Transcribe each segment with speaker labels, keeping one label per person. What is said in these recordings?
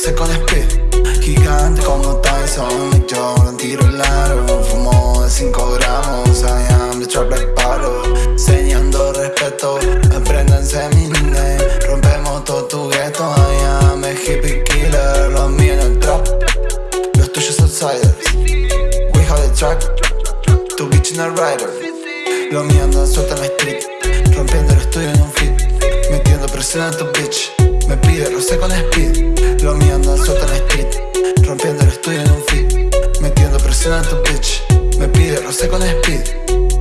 Speaker 1: roce con speed, gigante como Tyson, yo no tiro largo, fumo de 5 gramos, I am the trap like paro, enseñando respeto, apréndanse mi name, rompemos todo tu gueto, I am a hippie killer, los míos en el trap, los tuyos outsiders, we have the track, tu bitch en el rider, lo mío anda suelta en la street, roce con speed, lo mío anda suelta en street, rompiendo el estudio en un fit, metiendo presión a tu bitch, me pide roce con speed.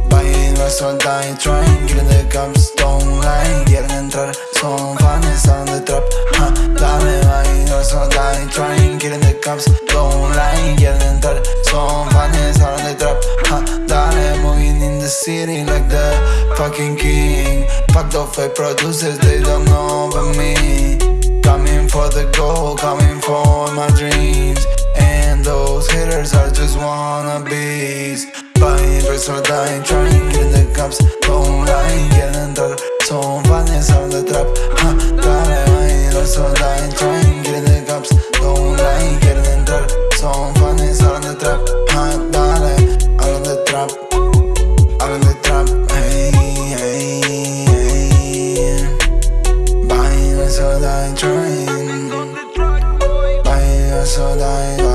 Speaker 1: Buying resto dying, trying, getting the cups, don't lie, quieren entrar, son fans, on the trap, ha, dame, buying resto dying, trying, getting the cups, don't lie, quieren entrar, son fans, on the trap, ha, dale, moving in the city like the fucking king, fuck the fake producers, they don't know about me, for the gold, coming for my dreams. And those hitters are just wannabes. Buying bricks or dying, trying to getting the cups. Don't lie, getting dark So I'm finding some the trap. Huh, gotta mind, also dying, trying getting the cups. Don't lie, getting dark So I'm finding some the trap. Huh, gotta, of the trap. Out of the trap, hey, hey, hey. Buying bricks trying so dying.